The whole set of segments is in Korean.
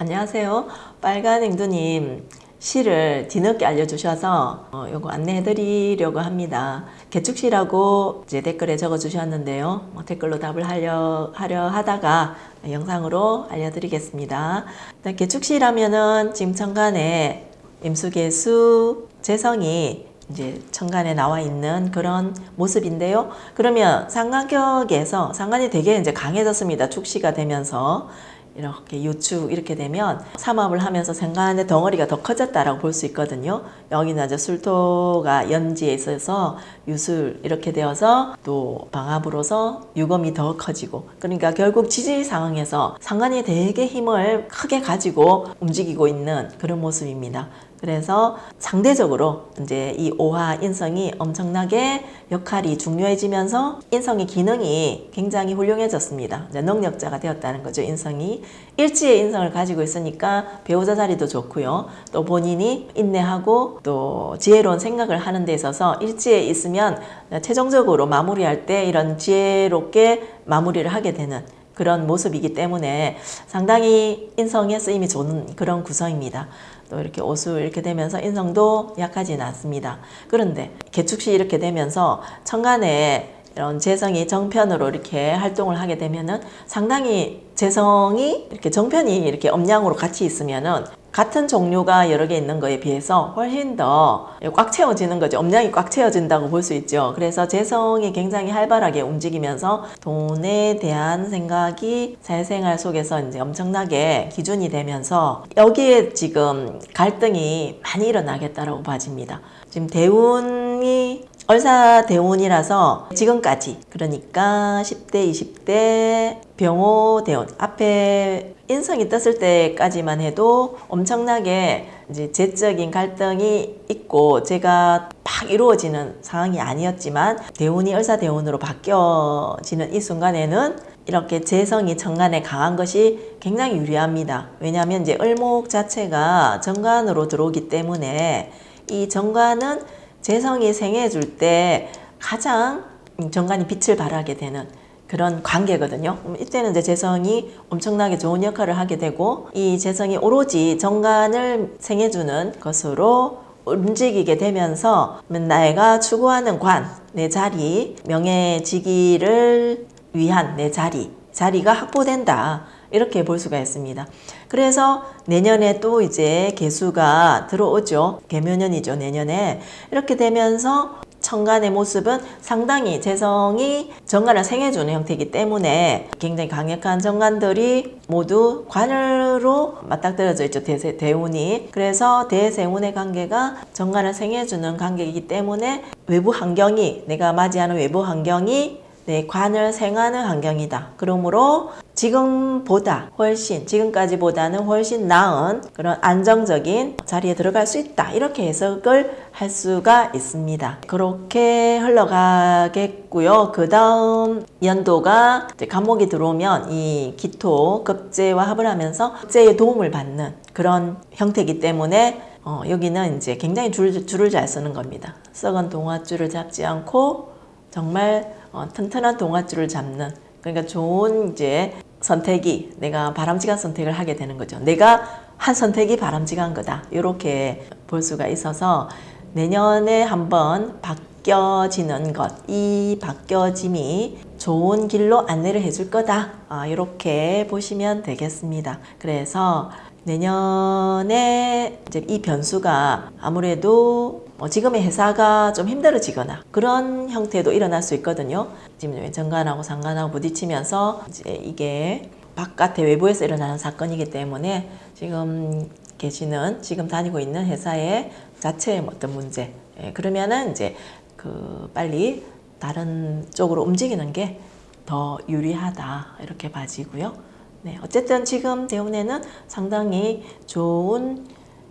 안녕하세요. 빨간 앵두님 시를 뒤늦게 알려주셔서 어, 요거 안내해 드리려고 합니다. 개축시라고 이제 댓글에 적어 주셨는데요. 뭐 댓글로 답을 하려, 하려 하다가 영상으로 알려드리겠습니다. 일단 개축시라면은 지금 천간에 임수개수 재성이 이제 천간에 나와 있는 그런 모습인데요. 그러면 상관격에서 상관이 되게 이제 강해졌습니다. 축시가 되면서 이렇게 요축 이렇게 되면 삼합을 하면서 생간의 덩어리가 더 커졌다라고 볼 수 있거든요. 여기는 이제 술토가 연지에 있어서 유술 이렇게 되어서 또 방합으로서 유검이 더 커지고 그러니까 결국 지지 상황에서 상관이 되게 힘을 크게 가지고 움직이고 있는 그런 모습입니다. 그래서 상대적으로 이제 이 오화 인성이 엄청나게 역할이 중요해지면서 인성의 기능이 굉장히 훌륭해졌습니다. 이제 능력자가 되었다는 거죠. 인성이 일지의 인성을 가지고 있으니까 배우자 자리도 좋고요. 또 본인이 인내하고 또 지혜로운 생각을 하는 데 있어서 일지에 있으면 최종적으로 마무리할 때 이런 지혜롭게 마무리를 하게 되는 그런 모습이기 때문에 상당히 인성에 쓰임이 좋은 그런 구성입니다. 또 이렇게 오수 이렇게 되면서 인성도 약하지는 않습니다. 그런데 개축시 이렇게 되면서 천간에 이런 재성이 정편으로 이렇게 활동을 하게 되면은 상당히 재성이 이렇게 정편이 이렇게 엄량으로 같이 있으면은 같은 종류가 여러 개 있는 거에 비해서 훨씬 더 꽉 채워지는 거죠. 엄량이 꽉 채워진다고 볼 수 있죠. 그래서 재성이 굉장히 활발하게 움직이면서 돈에 대한 생각이 사회생활 속에서 이제 엄청나게 기준이 되면서 여기에 지금 갈등이 많이 일어나겠다라고 봐집니다. 지금 대운이 얼사대운이라서 지금까지 그러니까 10대 20대 병호대운 앞에 인성이 떴을 때까지만 해도 엄청나게 이제 재적인 갈등이 있고 제가 막 이루어지는 상황이 아니었지만 대운이 얼사대운으로 바뀌어지는 이 순간에는 이렇게 재성이 정관에 강한 것이 굉장히 유리합니다. 왜냐하면 이제 을목 자체가 정관으로 들어오기 때문에 이 정관은 재성이 생해줄 때 가장 정관이 빛을 발하게 되는 그런 관계거든요. 이때는 이제 재성이 엄청나게 좋은 역할을 하게 되고 이 재성이 오로지 정관을 생해주는 것으로 움직이게 되면서 내가 추구하는 관, 내 자리, 명예직위를 위한 내 자리, 자리가 확보된다. 이렇게 볼 수가 있습니다. 그래서 내년에 또 이제 개수가 들어오죠. 개묘년이죠. 내년에. 이렇게 되면서 천간의 모습은 상당히 재성이 정관을 생해주는 형태이기 때문에 굉장히 강력한 정관들이 모두 관으로 맞닥뜨려져 있죠. 대세, 대운이. 그래서 대세운의 관계가 정관을 생해주는 관계이기 때문에 외부 환경이 내가 맞이하는 외부 환경이 내 관을 생하는 환경이다. 그러므로 지금보다 훨씬 지금까지보다는 훨씬 나은 그런 안정적인 자리에 들어갈 수 있다. 이렇게 해석을 할 수가 있습니다. 그렇게 흘러가겠고요. 그 다음 연도가 감목이 들어오면 이 기토 급제와 합을 하면서 급제의 도움을 받는 그런 형태이기 때문에 어, 여기는 이제 굉장히 줄, 줄을 잘 쓰는 겁니다. 썩은 동화줄을 잡지 않고 정말 어, 튼튼한 동아줄을 잡는 그러니까 좋은 이제 선택이 내가 바람직한 선택을 하게 되는 거죠. 내가 한 선택이 바람직한 거다. 이렇게 볼 수가 있어서 내년에 한번 바뀌어지는 것, 이 바뀌어짐이 좋은 길로 안내를 해줄 거다. 아, 이렇게 보시면 되겠습니다. 그래서 내년에 이제 이 변수가 아무래도 뭐 지금의 회사가 좀 힘들어지거나 그런 형태도 일어날 수 있거든요. 지금 정관하고 상관하고 부딪히면서 이제 이게 바깥의 외부에서 일어나는 사건이기 때문에 지금 계시는 지금 다니고 있는 회사의 자체의 어떤 문제 예, 그러면은 이제 그 빨리 다른 쪽으로 움직이는 게 더 유리하다 이렇게 봐지고요. 네, 어쨌든 지금 대운에는 상당히 좋은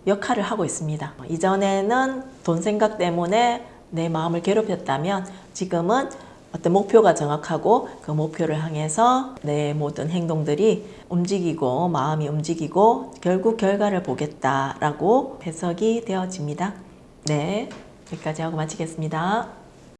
역할을 하고 있습니다. 이전에는 돈 생각 때문에 내 마음을 괴롭혔다면 지금은 어떤 목표가 정확하고 그 목표를 향해서 내 모든 행동들이 움직이고 마음이 움직이고 결국 결과를 보겠다라고 해석이 되어집니다. 네, 여기까지 하고 마치겠습니다.